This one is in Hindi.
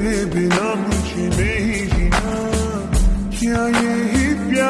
तेरे बिना मुझे नहीं जीना। क्या यही प्यार